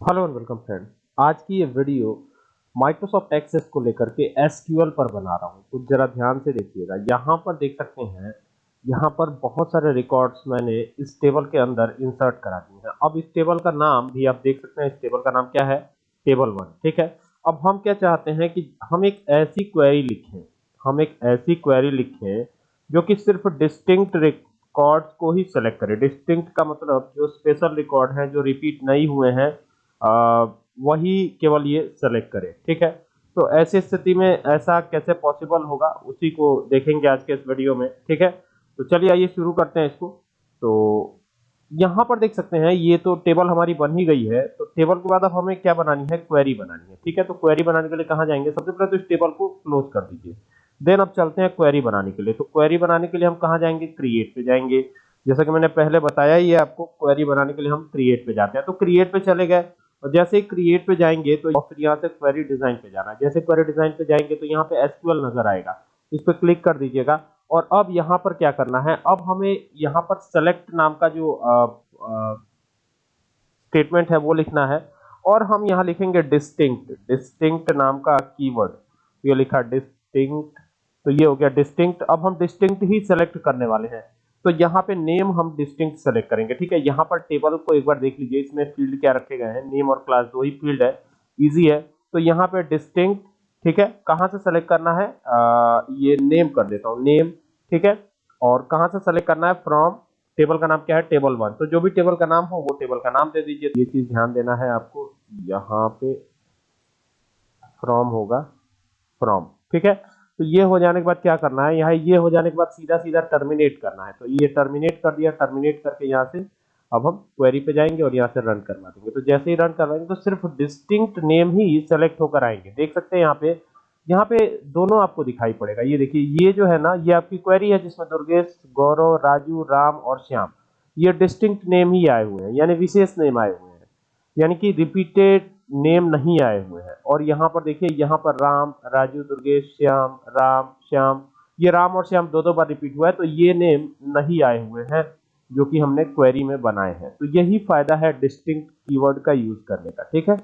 Hello and welcome friend आज की ये वीडियो माइक्रोसॉफ्ट एक्सेस को लेकर के एसक्यूएल पर बना रहा हूँ। तो जरा ध्यान से देखिएगा। यहाँ पर देख सकते हैं, यहाँ पर बहुत सारे रिकॉर्ड्स मैंने इस टेबल के अंदर इंसर्ट करा दिए हैं। अब इस टेबल का नाम भी आप देख सकते हैं, इस टेबल का नाम क्या है? टेबल वन ठीक है? अब हम क्या चाहते हैं कि हम एक ऐसी क्वेरी लिखें। हम एक ऐसी क्वेरी लिखें जो कि सिर्फ़ डिस्टिंक्ट रिकॉर्ड्स को ही सेलेक्ट करे। डिस्टिंक्ट का मतलब जो स्पेशल रिकॉर्ड हैं, जो रिपीट नहीं हुए हैं वही केवल ये सेलेक्ट करें, ठीक है? तो ऐसी स्थिति में ऐसा कैसे पॉसिबल होगा, उसी को देखेंगे आज के इस वीडियो में, ठीक है? तो चलिए आइए शुरू करते हैं इसको। तो यहाँ पर देख सकते हैं, ये तो टेबल हमारी बन ही गई है तो टेबल के बाद अब हमें क्या बनानी है? क्वेरी बनानी है, ठीक है? तो क्वेरी बनाने के लिए कहाँ जाएँगे? सबसे पहले तो इस टेबल को क्लोज कर दीजिए। देन अब चलते हैं क्वेरी बनाने के लिए। तो क्वेरी बनाने के लिए हम कहाँ जाएँगे? क्रिएट पे जाएँगे। जैसा कि मैंने पहले बताया ही है आपको क्वेरी बनाने के लिए हम क्रिएट पे जाते हैं। तो क्रिएट पे चले गए। और जैसे क्रिएट पे जाएँगे तो फिर यहाँ से क्वेरी डिज़ाइन पे जाना है। जैसे क्वेरी डिज़ाइन पे जाएँगे तो यहाँ पे एसक्यूएल नज़र आएगा। इस पर क्लिक कर दीजिएगा। और अब यहाँ पर क्या करना है? अब हमें यहाँ पर सेलेक्ट नाम का जो स्टेटमेंट है वो लिखना है। और हम यहाँ लिखेंगे डिस्टिंक्ट डिस्टिंक्ट नाम का कीवर्ड ये लिखा डिस्टिंक्ट तो ये हो गया डिस्टिंक्ट अब हम डिस्टिंक्ट ही सेलेक्ट करने वाले हैं। तो यहाँ पे नेम हम डिस्टिंक्ट सेलेक्ट करेंगे ठीक है? यहाँ पर टेबल को एक बार देख लीजिए इसमें फ़ील्ड क्या रखे गए हैं? नेम और क्लास दो ही फ़ील्ड है इजी है। तो यहाँ पे डिस्टिंक्ट ठीक है? कहाँ से सेलेक्ट करना है? आ, ये नेम कर देता हूँ नेम ठीक है? और कहाँ से सेलेक्ट करना है? फ्रॉम टेबल का नाम क्या है? टेबल वन तो जो भी टेबल का नाम हो वो टेबल का नाम दे दीजिए। ये चीज़ ध्यान देना है आपको यहाँ पे फ्रॉम होगा फ्रॉम ठीक है? तो ये हो जाने के बाद क्या करना है? यहाँ ये हो जाने के बाद सीधा सीधा टर्मिनेट करना है। तो ये टर्मिनेट कर दिया टर्मिनेट करके यहाँ से अब हम क्वेरी पे जाएँगे और यहाँ से रन करवा देंगे। तो जैसे ही रन करवाएँगे तो सिर्फ़ डिस्टिंक्ट नेम ही सेलेक्ट होकर आएँगे। देख सकते हैं यहाँ पे यहाँ पे दोनों आपको दिखाई पड़ेगा। ये देखिए, ये जो है ना, ये आपकी क्वेरी है जिसमें दुर्गेश, गौरव, राजू, राम और श्याम, ये डिस्टिंक्ट नेम ही आए हुए हैं, यानी विशेष नेम आए हुए हैं। यानी कि रिपीटेड नेम नहीं आए हुए हैं। और यहाँ पर देखिए, यहाँ पर राम, राजू, दुर्गेश, श्याम, राम, श्याम, ये राम और श्याम दो दो बार रिपीट हुआ है तो ये नेम नहीं आए हुए हैं, जो कि हमने क्वेरी में बनाए हैं। तो यही फ़ायदा है डिस्टिंक्ट कीवर्ड का यूज़ करने का, ठीक है?